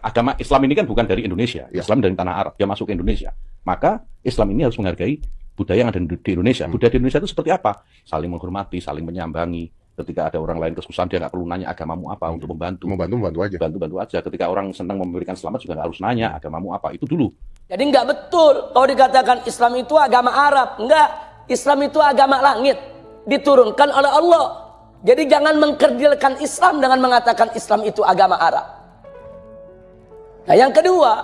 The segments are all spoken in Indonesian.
agama Islam ini kan bukan dari Indonesia, ya. Islam dari tanah Arab, dia masuk ke Indonesia. Maka Islam ini harus menghargai budaya yang ada di Indonesia. Hmm. Budaya di Indonesia itu seperti apa? Saling menghormati, saling menyambangi. Ketika ada orang lain kesusahan, dia nggak perlu nanya agamamu apa hmm. untuk membantu. Membantu, membantu aja. Bantu-bantu aja. Ketika orang senang memberikan selamat juga nggak harus nanya agamamu apa. Itu dulu. Jadi nggak betul kalau dikatakan Islam itu agama Arab. Enggak. Islam itu agama langit. Diturunkan oleh Allah. Jadi jangan mengkerdilkan Islam dengan mengatakan Islam itu agama Arab. Nah yang kedua,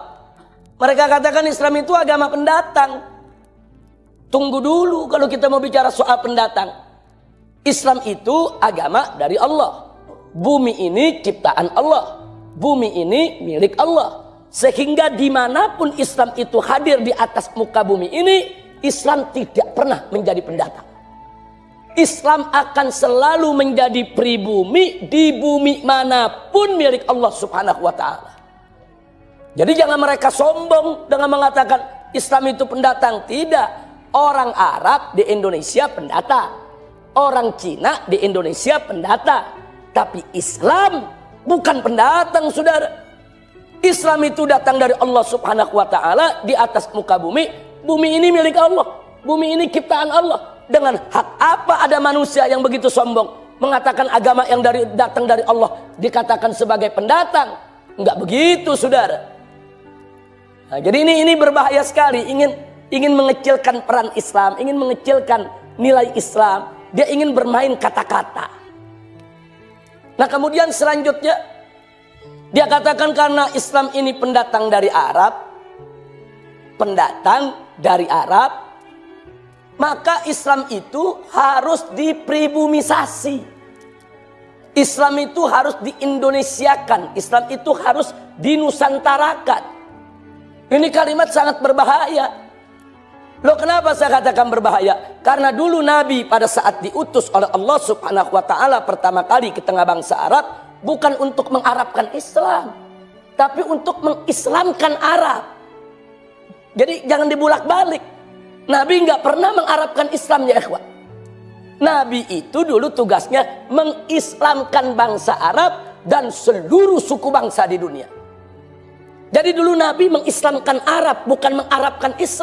mereka katakan Islam itu agama pendatang. Tunggu dulu kalau kita mau bicara soal pendatang. Islam itu agama dari Allah. Bumi ini ciptaan Allah. Bumi ini milik Allah. Sehingga di mana pun Islam itu hadir di atas muka bumi ini, Islam tidak pernah menjadi pendatang. Islam akan selalu menjadi pribumi di bumi mana pun milik Allah subhanahu wa ta'ala. Jadi jangan mereka sombong dengan mengatakan Islam itu pendatang. Tidak. Orang Arab di Indonesia pendatang. Orang Cina di Indonesia pendatang. Tapi Islam bukan pendatang saudara. Islam itu datang dari Allah subhanahu wa ta'ala di atas muka bumi. Bumi ini milik Allah. Bumi ini ciptaan Allah. Dengan hak apa ada manusia yang begitu sombong. Mengatakan agama yang dari datang dari Allah dikatakan sebagai pendatang. Enggak begitu saudara. Nah, jadi ini ini berbahaya sekali. Ingin ingin mengecilkan peran Islam, ingin mengecilkan nilai Islam. Dia ingin bermain kata-kata. Nah kemudian selanjutnya dia katakan karena Islam ini pendatang dari Arab, pendatang dari Arab, maka Islam itu harus dipribumisasi. Islam itu harus diindonesiakan. Islam itu harus dinusantarakan. Ini kalimat sangat berbahaya. Loh kenapa saya katakan berbahaya? Karena dulu Nabi pada saat diutus oleh Allah subhanahu wa ta'ala pertama kali ke tengah bangsa Arab. Bukan untuk mengarabkan Islam. Tapi untuk mengislamkan Arab. Jadi jangan dibulak balik. Nabi nggak pernah mengarabkan Islam ya ikhwan. Nabi itu dulu tugasnya mengislamkan bangsa Arab dan seluruh suku bangsa di dunia. Jadi dulu Nabi mengislamkan Arab, bukan mengarabkan Islam.